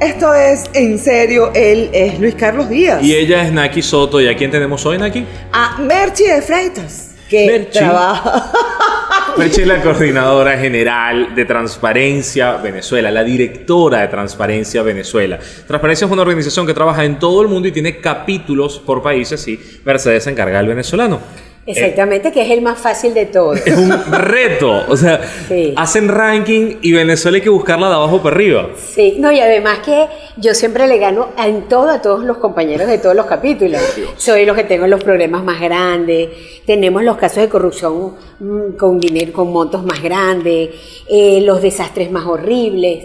Esto es en serio, él es Luis Carlos Díaz. Y ella es Naki Soto. ¿Y a quién tenemos hoy, Naki? A Merchi de Freitas, que Merchi. trabaja. Merchi es la coordinadora general de Transparencia Venezuela, la directora de Transparencia Venezuela. Transparencia es una organización que trabaja en todo el mundo y tiene capítulos por países y Mercedes se encarga del venezolano. Exactamente, que es el más fácil de todos. Es un reto. O sea, Sí. hacen ranking y Venezuela hay que buscarla de abajo para arriba. Sí, no, y además que yo siempre le gano en todo a todos los compañeros de todos los capítulos. Soy los que tengo los problemas más grandes, tenemos los casos de corrupción mm, con dinero, con montos más grandes, eh, los desastres más horribles.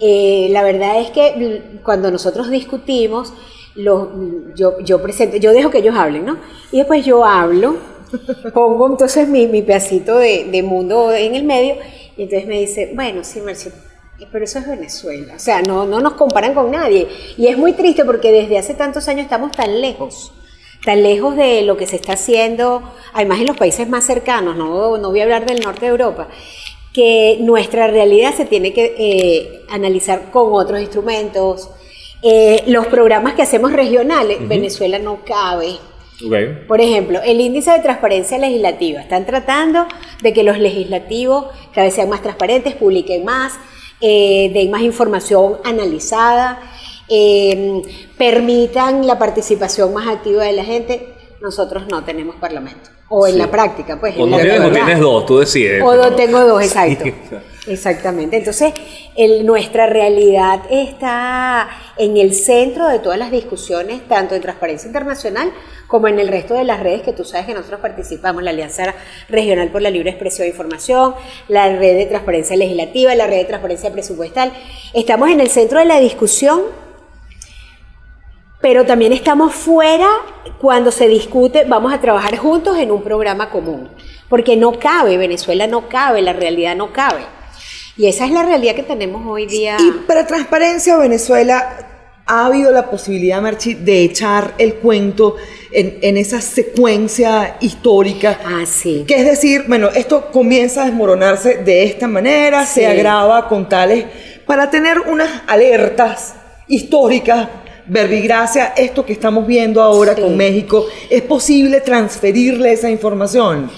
Eh, la verdad es que cuando nosotros discutimos, los- yo, yo presento, yo dejo que ellos hablen, ¿no? Y después yo hablo, pongo entonces mi, mi pedacito de, de mundo en el medio, y entonces me dice, bueno, sí, Mercedes, pero eso es Venezuela. O sea, no, no nos comparan con nadie. Y es muy triste porque desde hace tantos años estamos tan lejos, tan lejos de lo que se está haciendo, además en los países más cercanos, no, no voy a hablar del norte de Europa, que nuestra realidad se tiene que eh, analizar con otros instrumentos. Eh, los programas que hacemos regionales, Venezuela no cabe. Por ejemplo, el índice de transparencia legislativa. Están tratando de que los legislativos cada vez sean más transparentes, publiquen más, eh, den más información analizada, eh, permitan la participación más activa de la gente. Nosotros no tenemos parlamento. O en Sí. la práctica, pues. O en no la tienes o tienes dos, tú decides. O no tengo dos, exacto. Sí. Exactamente. Entonces, el- nuestra realidad está en el centro de todas las discusiones, tanto en Transparencia Internacional como en el resto de las redes que tú sabes que nosotros participamos, la Alianza Regional por la Libre Expresión e Información, la Red de Transparencia Legislativa, la Red de Transparencia Presupuestal. Estamos en el centro de la discusión pero también estamos fuera cuando se discute, vamos a trabajar juntos en un programa común, porque no cabe, Venezuela no cabe, la realidad no cabe. Y esa es la realidad que tenemos hoy día. Y para Transparencia Venezuela, ¿ha habido la posibilidad, Merchi, de echar el cuento en, en esa secuencia histórica? Ah, sí. Que es decir, bueno, esto comienza a desmoronarse de esta manera, Sí. se agrava con tales, para tener unas alertas históricas, verbigracia, esto que estamos viendo ahora Sí. con México, ¿es posible transferirle esa información?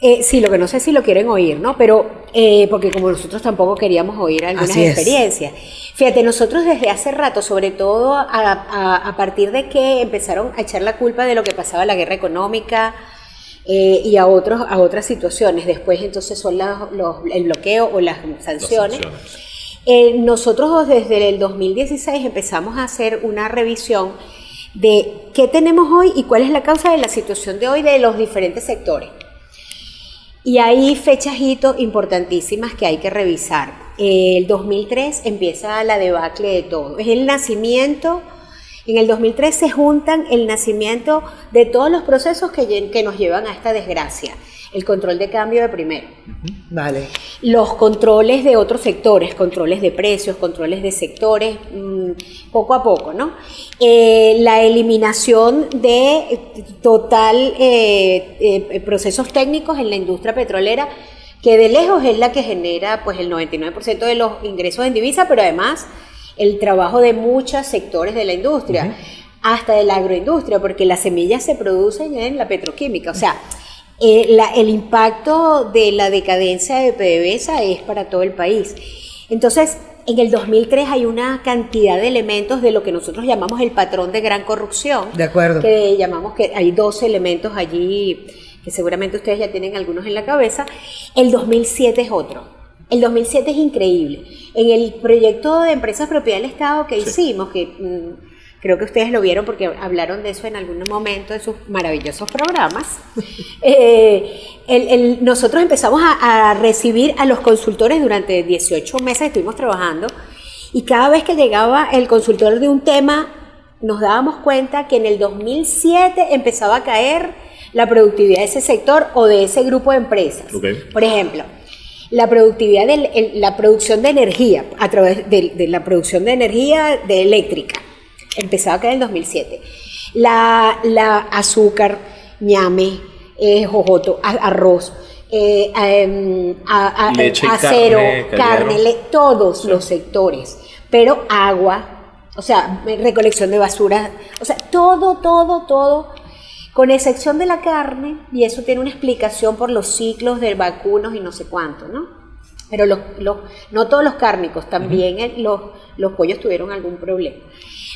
Eh, sí, lo que no sé si lo quieren oír, ¿no? Pero, eh, porque como nosotros tampoco queríamos oír algunas Así es. experiencias. Fíjate, nosotros desde hace rato, sobre todo a, a- a partir de que empezaron a echar la culpa de lo que pasaba la guerra económica eh, y a, otros, a otras situaciones, después entonces son las- los- el bloqueo o las sanciones. Las sanciones. Eh, nosotros desde el 2016 empezamos a hacer una revisión de qué tenemos hoy y cuál es la causa de la situación de hoy de los diferentes sectores. Y hay fechas hito importantísimas que hay que revisar. El 2003 empieza la debacle de todo. Es el nacimiento, en el 2003 se juntan el nacimiento de todos los procesos que nos llevan a esta desgracia. El control de cambio de primero Vale. los controles de otros sectores, controles de precios, controles de sectores, mm, poco a poco, ¿no? Eh, la eliminación de total eh, eh, procesos técnicos en la industria petrolera, que de lejos es la que genera pues el 99% de los ingresos en divisa, pero además el trabajo de muchos sectores de la industria, hasta de la agroindustria, porque las semillas se producen en la petroquímica, o sea, eh, la- el impacto de la decadencia de PDVSA es para todo el país. Entonces, en el 2003 hay una cantidad de elementos de lo que nosotros llamamos el patrón de gran corrupción. De acuerdo. Que llamamos que hay dos elementos allí que seguramente ustedes ya tienen algunos en la cabeza. El 2007 es otro. El 2007 es increíble. En el proyecto de empresas propiedad del Estado que hicimos, que mm, creo que ustedes lo vieron porque hablaron de eso en algún momento en sus maravillosos programas, eh, el- el- nosotros empezamos a, a recibir a los consultores durante 18 meses, estuvimos trabajando, y cada vez que llegaba el consultor de un tema, nos dábamos cuenta que en el 2007 empezaba a caer la productividad de ese sector o de ese grupo de empresas. Ok. Por ejemplo, la productividad de la producción de energía, a través de, de la producción de energía de eléctrica, empezaba a caer en el 2007. La, la azúcar, ñame, eh, jojoto, a- arroz, eh, em, a- a- Leche y acero, carne, todos los sectores, pero agua, o sea, recolección de basura, o sea, todo, todo, todo, con excepción de la carne, y eso tiene una explicación por los ciclos de vacunos y no sé cuánto, ¿no? Pero los, los- no todos los cárnicos, también los, los pollos tuvieron algún problema.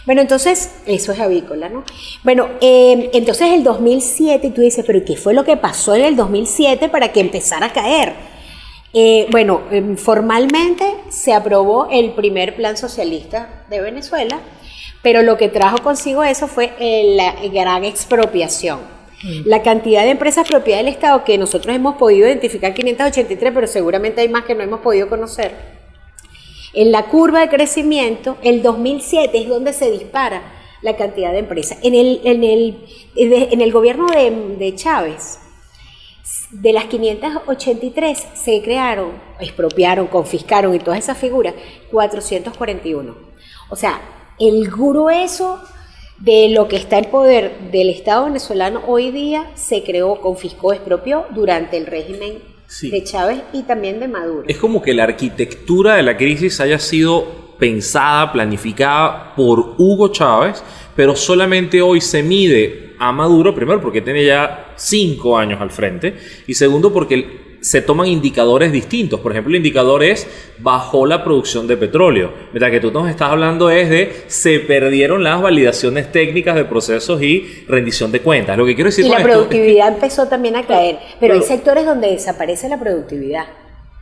Bueno, entonces, eso es avícola, ¿no? Bueno, eh, entonces el 2007, y tú dices, pero ¿qué fue lo que pasó en el 2007 para que empezara a caer? Eh, bueno, em, formalmente se aprobó el primer plan socialista de Venezuela, pero lo que trajo consigo eso fue eh, la gran expropiación. La cantidad de empresas propiedad del Estado que nosotros hemos podido identificar 583, pero seguramente hay más que no hemos podido conocer. En la curva de crecimiento, el 2007 es donde se dispara la cantidad de empresas. En el, en el, en el gobierno de, de Chávez, de las 583 se crearon, expropiaron, confiscaron y todas esas figuras, 441. O sea, el grueso de lo que está en poder del Estado venezolano hoy día se creó, confiscó, expropió durante el régimen Sí. de Chávez y también de Maduro. Es como que la arquitectura de la crisis haya sido pensada, planificada por Hugo Chávez, pero solamente hoy se mide a Maduro, primero porque tiene ya cinco años al frente, y segundo porque se toman indicadores distintos. Por ejemplo, el indicador es bajó la producción de petróleo, mientras que tú nos estás hablando es de se perdieron las validaciones técnicas de procesos y rendición de cuentas. Lo que quiero decir Y con la esto es que- productividad empezó también a caer, pero, hay sectores donde desaparece la productividad.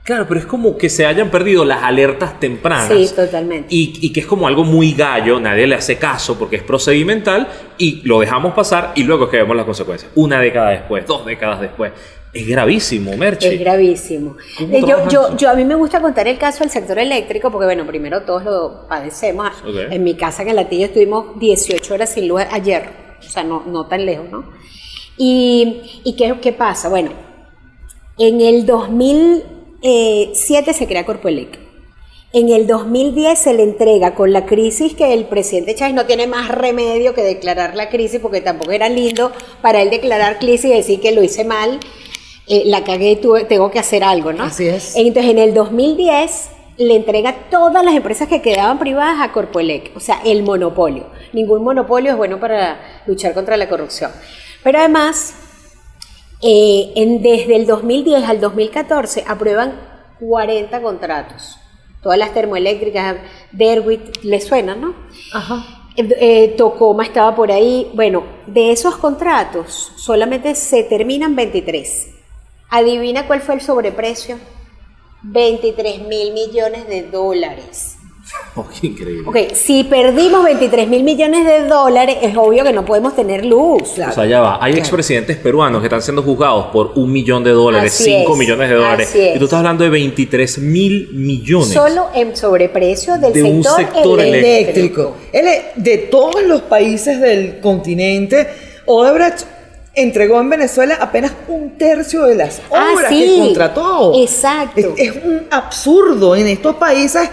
Claro, pero es como que se hayan perdido las alertas tempranas. Sí, totalmente. Y, y que es como algo muy gallo, nadie le hace caso porque es procedimental y lo dejamos pasar y luego es que vemos las consecuencias. Una década después, dos décadas después. Es gravísimo, Merchi. Es gravísimo. ¿Cómo Eh, Yo, yo, yo, a mí me gusta contar el caso del sector eléctrico porque, bueno, primero todos lo padecemos. En mi casa en el Latillo estuvimos 18 horas sin luz ayer, o sea, no, no tan lejos, ¿no? Y, y ¿qué, qué pasa? Bueno, en el 2007 se crea Corpoelec. En el 2010 se le entrega con la crisis que el presidente Chávez no tiene más remedio que declarar la crisis porque tampoco era lindo para él declarar crisis y decir que lo hice mal, eh, la cagué, tuve- tengo que hacer algo, ¿no? Así es. Entonces en el 2010 le entrega todas las empresas que quedaban privadas a Corpoelec, o sea, el monopolio. Ningún monopolio es bueno para luchar contra la corrupción. Pero además, eh, en- desde el 2010 al 2014 aprueban 40 contratos. Todas las termoeléctricas, Derwit, le suenan, ¿no? Ajá. Eh, eh, Tocoma estaba por ahí. Bueno, de esos contratos solamente se terminan 23. Adivina cuál fue el sobreprecio. 23 mil millones de dólares. Oh, qué increíble. Ok, si perdimos 23 mil millones de dólares, es obvio que no podemos tener luz. O sea, ya va. Hay expresidentes peruanos que están siendo juzgados por un millón de dólares, Así cinco es, millones de dólares. Y tú estás hablando de 23 mil millones. Solo en sobreprecio del De un sector, sector eléctrico. eléctrico. Él es- de todos los países del continente, Odebrecht entregó en Venezuela apenas un tercio de las Ah, obras sí. que contrató. Exacto. Es, es un absurdo. En estos países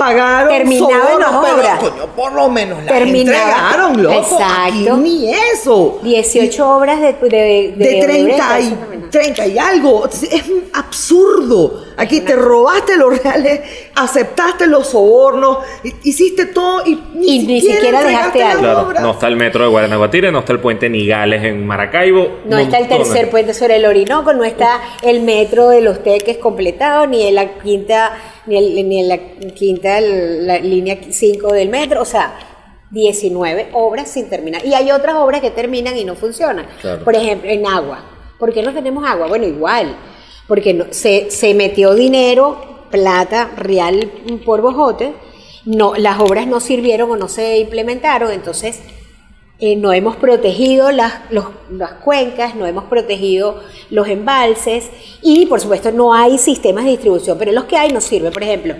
pagaron Terminaban las pero, obras. coño, por lo menos las entregaron, loco. Exacto. Aquí ni eso. 18 obras de, de, de, de 30 Odebrecht, y, eso también. 30 y algo. Es un absurdo. Aquí te robaste los reales, aceptaste los sobornos, hi- hiciste todo y ni Y ni siquiera dejaste algo. Claro, no está el metro de Guaranaguatire, no está el puente Nigales en Maracaibo. No está el tercer puente sobre el Orinoco, no está el metro de los Teques completado, ni en la quinta, ni, el- ni en la quinta la línea 5 del metro, o sea, 19 obras sin terminar. Y hay otras obras que terminan y no funcionan. Claro. Por ejemplo, en agua. ¿Por qué no tenemos agua? Bueno, igual, porque no- se, se metió dinero, plata real por bojote, no, las obras no sirvieron o no se implementaron, entonces eh, no hemos protegido las, los- las cuencas, no hemos protegido los embalses y por supuesto no hay sistemas de distribución, pero los que hay no sirven. Por ejemplo,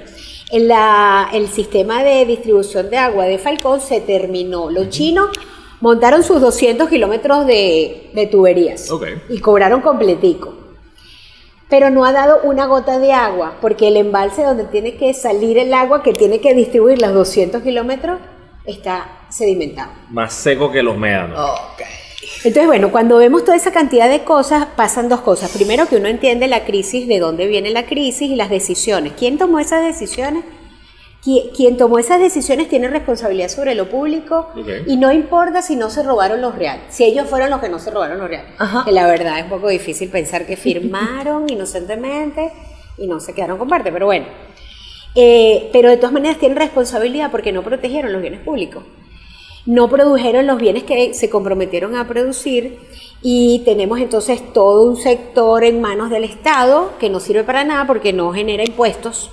en la- el sistema de distribución de agua de Falcón se terminó. Los chinos montaron sus 200 kilómetros de, de tuberías y cobraron completico. Pero no ha dado una gota de agua, porque el embalse donde tiene que salir el agua, que tiene que distribuir los 200 kilómetros, está sedimentado. Más seco que los médanos. Ok. Entonces, bueno, cuando vemos toda esa cantidad de cosas, pasan dos cosas. Primero, que uno entiende la crisis, de dónde viene la crisis y las decisiones. ¿Quién tomó esas decisiones? Qui- Quien tomó esas decisiones tiene responsabilidad sobre lo público y no importa si no se robaron los reales, si ellos fueron los que no se robaron los reales. Ajá. Que la verdad es un poco difícil pensar que firmaron inocentemente y no se quedaron con parte, pero bueno. Eh, pero de todas maneras tienen responsabilidad porque no protegieron los bienes públicos. No produjeron los bienes que se comprometieron a producir y tenemos entonces todo un sector en manos del Estado que no sirve para nada porque no genera impuestos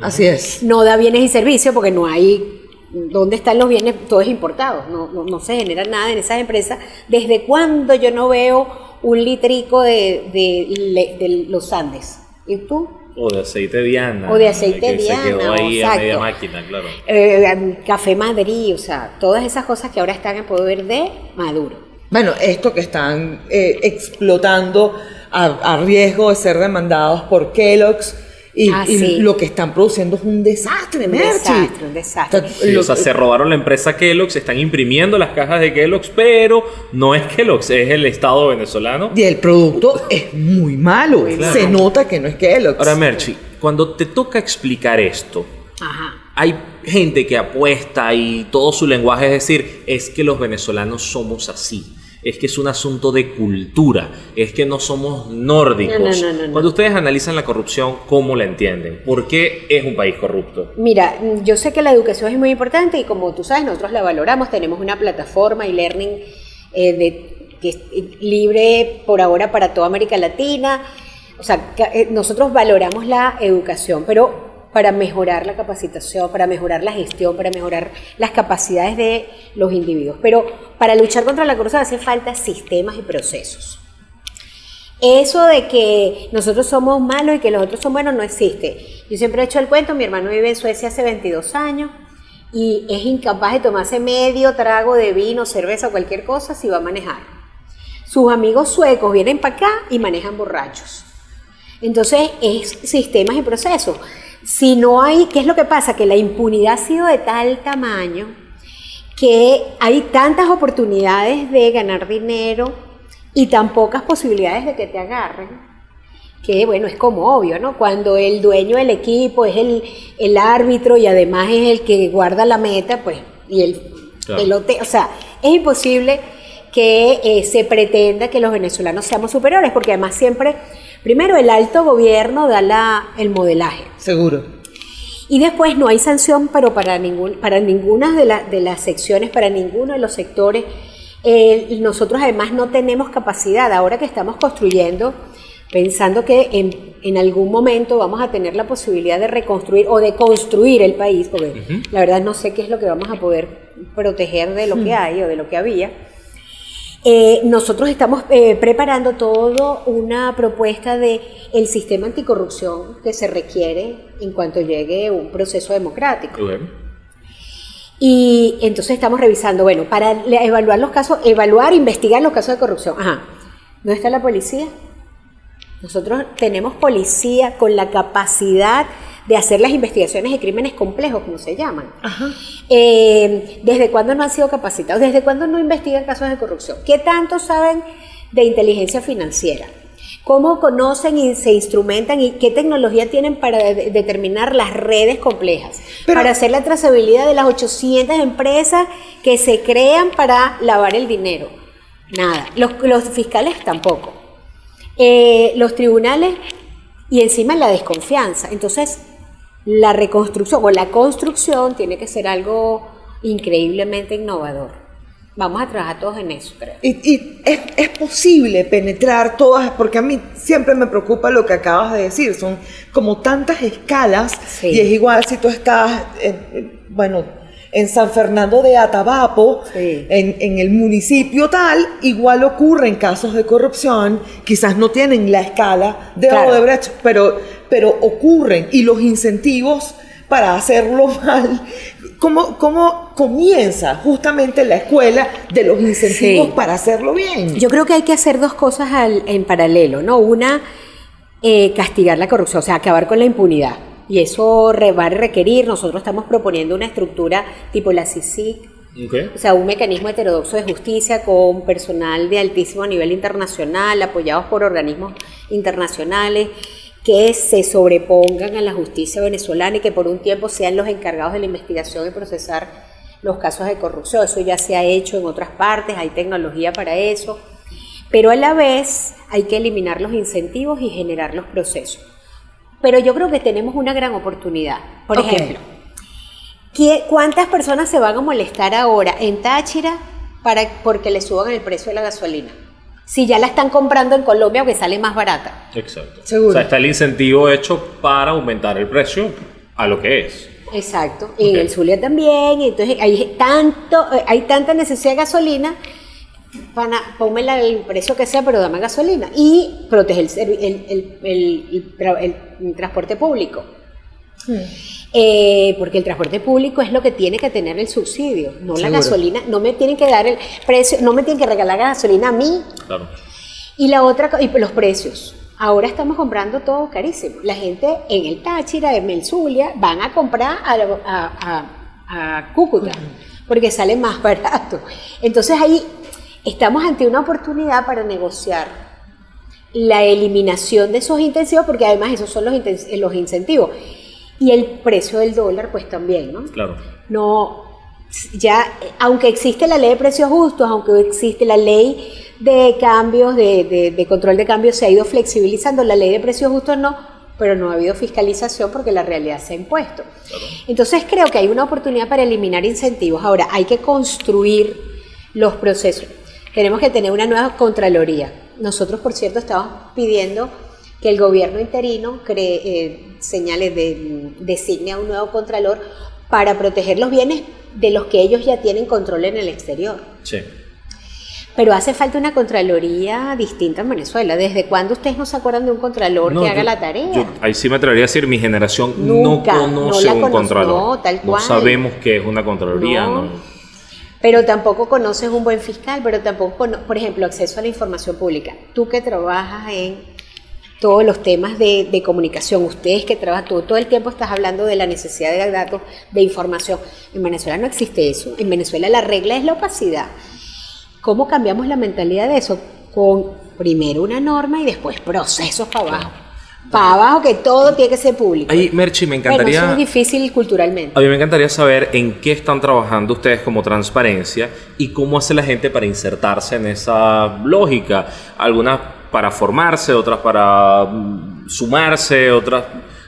Así es. no da bienes y servicios porque no hay dónde están los bienes, todo es importado, no, no, no se genera nada en esas empresas. ¿Desde cuándo yo no veo un litrico de, de los Andes? ¿Y tú? O de aceite Diana. O de aceite que Diana, Se quedó ahí a exacto. media máquina, claro. Eh, Café Madrid, o sea, todas esas cosas que ahora están en poder de Maduro. Bueno, esto que están eh, explotando a, a riesgo de ser demandados por Kellogg's y, Ah, y sí. lo que están produciendo es un desastre, Un Merchi. desastre, un desastre. O sea, Sí, lo- o sea, se robaron la empresa Kellogg's, están imprimiendo las cajas de Kellogg's, pero no es Kellogg's, es el Estado venezolano. y el producto es muy malo. Muy Se nota que no es Kellogg's. Ahora, Merchi, cuando te toca explicar esto, Ajá. hay gente que apuesta y todo su lenguaje es decir, es que los venezolanos somos así. Es que es un asunto de cultura, es que no somos nórdicos. No, no, no. Cuando ustedes analizan la corrupción, ¿cómo la entienden? ¿Por qué es un país corrupto? Mira, yo sé que la educación es muy importante y como tú sabes, nosotros la valoramos. Tenemos una plataforma y learning eh, de, que es libre por ahora para toda América Latina. O sea, eh, nosotros valoramos la educación, pero para mejorar la capacitación, para mejorar la gestión, para mejorar las capacidades de los individuos. Pero para luchar contra la corrupción hace falta sistemas y procesos. Eso de que nosotros somos malos y que los otros son buenos no existe. Yo siempre he hecho el cuento, mi hermano vive en Suecia hace 22 años y es incapaz de tomarse medio trago de vino, cerveza o cualquier cosa si va a manejar. Sus amigos suecos vienen para acá y manejan borrachos. Entonces es sistemas y procesos. Si no hay, ¿qué es lo que pasa? Que la impunidad ha sido de tal tamaño que hay tantas oportunidades de ganar dinero y tan pocas posibilidades de que te agarren, que bueno, es como obvio, ¿no? Cuando el dueño del equipo es el, el árbitro y además es el que guarda la meta, pues, y el Claro. o sea, es imposible que eh, se pretenda que los venezolanos seamos superiores, porque además siempre, primero el alto gobierno da la, el modelaje. Seguro. Y después no hay sanción, pero para, ningún, para ninguna de, la- de las secciones, para ninguno de los sectores. Eh, nosotros además no tenemos capacidad, ahora que estamos construyendo, pensando que en, en algún momento vamos a tener la posibilidad de reconstruir o de construir el país, porque la verdad no sé qué es lo que vamos a poder proteger de lo que hay o de lo que había. Eh, nosotros estamos eh, preparando toda una propuesta de el sistema anticorrupción que se requiere en cuanto llegue un proceso democrático. Y entonces estamos revisando, bueno, para evaluar los casos, evaluar, investigar los casos de corrupción. Ajá. ¿Dónde está la policía? Nosotros tenemos policía con la capacidad de hacer las investigaciones de crímenes complejos, como se llaman. Eh, ¿Desde cuándo no han sido capacitados? ¿Desde cuándo no investigan casos de corrupción? ¿Qué tanto saben de inteligencia financiera? ¿Cómo conocen y se instrumentan y qué tecnología tienen para de- determinar las redes complejas? Pero- para hacer la trazabilidad de las 800 empresas que se crean para lavar el dinero. Nada. Los, los fiscales tampoco. Eh, los tribunales y encima la desconfianza. Entonces, la reconstrucción o la construcción tiene que ser algo increíblemente innovador. Vamos a trabajar todos en eso, creo. Y, y es, es posible penetrar todas, porque a mí siempre me preocupa lo que acabas de decir, son como tantas escalas Sí. y es igual si tú estás, en- bueno, en San Fernando de Atabapo, Sí. en, en el municipio tal, igual ocurren casos de corrupción, quizás no tienen la escala de Claro. Odebrecht, pero, pero ocurren y los incentivos para hacerlo mal. ¿Cómo, ¿Cómo comienza justamente la escuela de los incentivos Sí. para hacerlo bien? Yo creo que hay que hacer dos cosas al- en paralelo, ¿no? Una, eh, castigar la corrupción, o sea, acabar con la impunidad. Y eso re- va a requerir, nosotros estamos proponiendo una estructura tipo la CICIC. O sea, un mecanismo heterodoxo de justicia con personal de altísimo nivel internacional, apoyados por organismos internacionales que se sobrepongan a la justicia venezolana y que por un tiempo sean los encargados de la investigación y procesar los casos de corrupción. Eso ya se ha hecho en otras partes, hay tecnología para eso, pero a la vez hay que eliminar los incentivos y generar los procesos. Pero yo creo que tenemos una gran oportunidad. Por ejemplo, ¿qué- ¿cuántas personas se van a molestar ahora en Táchira para, porque le suban el precio de la gasolina? Si ya la están comprando en Colombia, que sale más barata. Exacto. Seguro. O sea, está el incentivo hecho para aumentar el precio a lo que es. Exacto. Y en el Zulia también. y Entonces hay tanto, eh, hay tanta necesidad de gasolina. Pana, ponme la- el precio que sea, pero dame gasolina. Y protege el, el, el- el- el tra- el transporte público. Eh, porque el transporte público es lo que tiene que tener el subsidio, no la gasolina. No me tienen que dar el precio, no me tienen que regalar la gasolina a mí. Claro. Y la otra, y los precios. Ahora estamos comprando todo carísimo. La gente en el Táchira, en el Zulia, van a comprar a, la- a- a- a Cúcuta, porque sale más barato. Entonces ahí estamos ante una oportunidad para negociar la eliminación de esos incentivos, porque además esos son los, inten- los incentivos. Y el precio del dólar, pues también, ¿no? Claro. no ya aunque existe la ley de precios justos aunque existe la ley de cambios de, de- de control de cambios se ha ido flexibilizando la ley de precios justos no pero no ha habido fiscalización porque la realidad se ha impuesto entonces creo que hay una oportunidad para eliminar incentivos ahora hay que construir los procesos tenemos que tener una nueva contraloría nosotros por cierto estamos pidiendo que el gobierno interino cree, eh, señale de, designe a un nuevo contralor para proteger los bienes de los que ellos ya tienen control en el exterior. Sí. Pero hace falta una contraloría distinta en Venezuela. ¿Desde cuándo ustedes no se acuerdan de un contralor No, que haga la tarea? yo- ahí sí me atrevería a decir, mi generación Nunca, no no conoce la un conoce- contralor. no, tal cual. sabemos qué es una contraloría, No. Pero tampoco conoces un buen fiscal, pero tampoco, por ejemplo, acceso a la información pública. Tú que trabajas en todos los temas de, de comunicación, ustedes que trabajan, tú todo el tiempo estás hablando de la necesidad de datos, de información. En Venezuela no existe eso. En Venezuela la regla es la opacidad. ¿Cómo cambiamos la mentalidad de eso? Con primero una norma y después procesos para abajo. Para abajo que todo tiene que ser público. Ahí, Merchi, me Bueno, encantaría... eso es difícil culturalmente. A mí me encantaría saber en qué están trabajando ustedes como transparencia y cómo hace la gente para insertarse en esa lógica. Algunas para formarse, otras para mm, sumarse, otras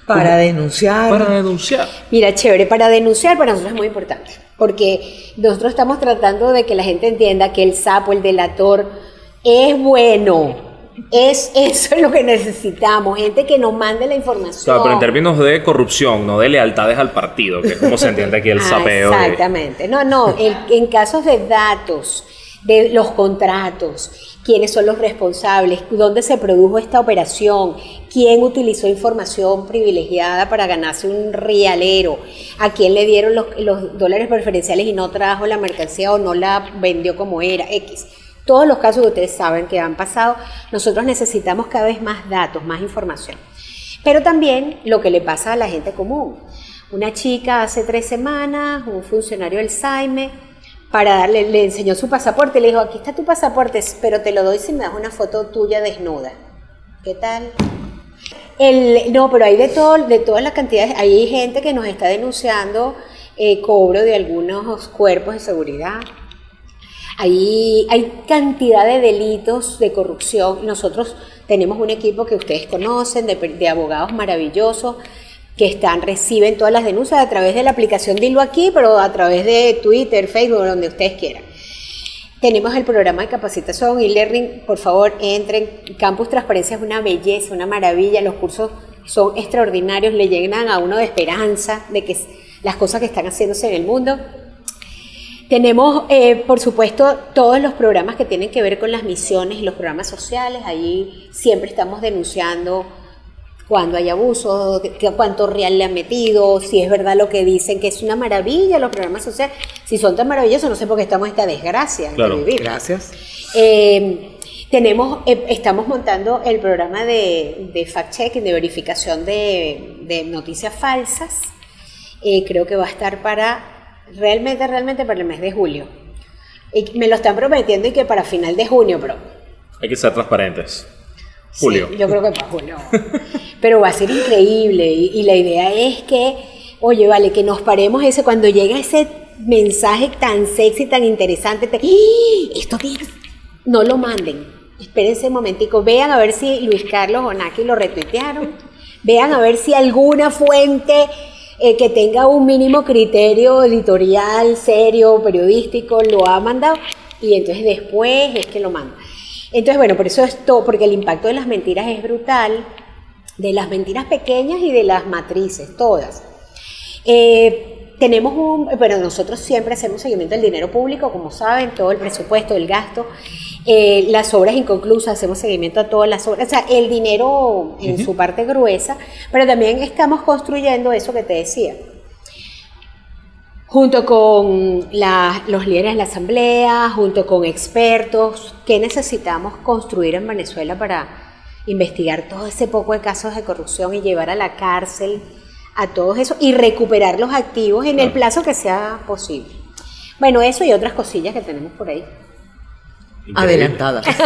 Para denunciar. para denunciar. Mira, chévere, para denunciar para nosotros es muy importante, porque nosotros estamos tratando de que la gente entienda que el sapo, el delator, es bueno. Es eso es lo que necesitamos, gente que nos mande la información. Claro, pero en términos de corrupción, no de lealtades al partido, que es como se entiende aquí el Ah, sapeo. de- Exactamente. No, no, el- en casos de datos, de los contratos, quiénes son los responsables, dónde se produjo esta operación, quién utilizó información privilegiada para ganarse un rialero, a quién le dieron los, los dólares preferenciales y no trajo la mercancía o no la vendió como era, X. Todos los casos que ustedes saben que han pasado, nosotros necesitamos cada vez más datos, más información. Pero también lo que le pasa a la gente común. Una chica hace tres semanas, un funcionario del SAIME, para darle, le enseñó su pasaporte, le dijo, aquí está tu pasaporte, pero te lo doy si me das una foto tuya desnuda. ¿Qué tal? El, no, pero hay de todo, de todas las cantidades, hay gente que nos está denunciando eh, cobro de algunos cuerpos de seguridad. Hay, hay cantidad de delitos de corrupción. Nosotros tenemos un equipo que ustedes conocen, de, de abogados maravillosos, que están, reciben todas las denuncias a través de la aplicación Dilo Aquí, pero a través de Twitter, Facebook, donde ustedes quieran. Tenemos el programa de capacitación y learning, por favor, entren. Campus Transparencia es una belleza, una maravilla. Los cursos son extraordinarios, le llenan a uno de esperanza de que las cosas que están haciéndose en el mundo. Tenemos, eh, por supuesto, todos los programas que tienen que ver con las misiones y los programas sociales. Allí siempre estamos denunciando cuando hay abuso, cuánto real le han metido, si es verdad lo que dicen, que es una maravilla los programas sociales. Si son tan maravillosos, no sé por qué estamos en esta desgracia Claro. de vivir. Gracias. Eh, tenemos, eh, estamos montando el programa de, de fact-checking, de verificación de, de noticias falsas. Eh, creo que va a estar para realmente, realmente para el mes de julio. Y me lo están prometiendo y que para final de junio, pero Hay que ser transparentes. Julio. Sí, yo creo que para julio. Pero va a ser increíble y, y la idea es que, oye, vale, que nos paremos ese cuando llega ese mensaje tan sexy, tan interesante, te- ¡Ah! esto tiene- no lo manden. Espérense un momentico, vean a ver si Luis Carlos o Naki lo retuitearon. Vean a ver si alguna fuente eh, que tenga un mínimo criterio editorial, serio, periodístico, lo ha mandado. Y entonces después es que lo manda. Entonces, bueno, por eso es todo, porque el impacto de las mentiras es brutal, de las mentiras pequeñas y de las matrices, todas. Eh, tenemos un, pero nosotros siempre hacemos seguimiento del dinero público, como saben, todo el presupuesto, el gasto, eh, las obras inconclusas, hacemos seguimiento a todas las obras, o sea, el dinero en su parte gruesa, pero también estamos construyendo eso que te decía, junto con la- los líderes de la asamblea, junto con expertos, ¿qué necesitamos construir en Venezuela para investigar todo ese poco de casos de corrupción y llevar a la cárcel a todos esos y recuperar los activos en el plazo que sea posible? Bueno, eso y otras cosillas que tenemos por ahí. Adelantada. Esta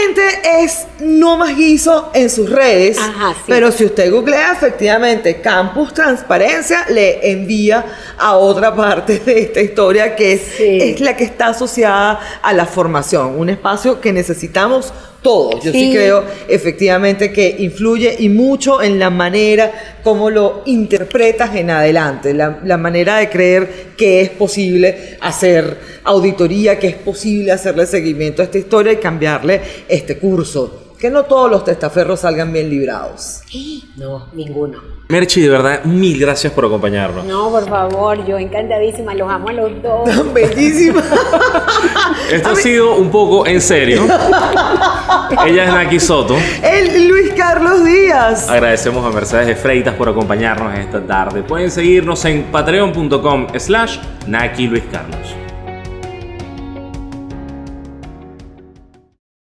gente es no más guiso en sus redes, Ajá, sí. pero si usted googlea efectivamente Campus Transparencia, le envía a otra parte de esta historia que es, Sí. es la que está asociada a la formación, un espacio que necesitamos todos. Yo sí, Sí. creo efectivamente que influye y mucho en la manera como lo interpretas en adelante, la, la manera de creer que es posible hacer auditoría, que es posible hacerle seguimiento a esta historia y cambiarle este curso. Que no todos los testaferros salgan bien librados. No, ninguno. Merchi, de verdad, mil gracias por acompañarnos. No, por favor, yo encantadísima, los amo a los dos. Tan bellísima. Esto ha sido un poco en serio. Ella es Naki Soto. El Luis Carlos Díaz. Agradecemos a Mercedes de Freitas por acompañarnos esta tarde. Pueden seguirnos en patreon.com slash Naki Luis Carlos.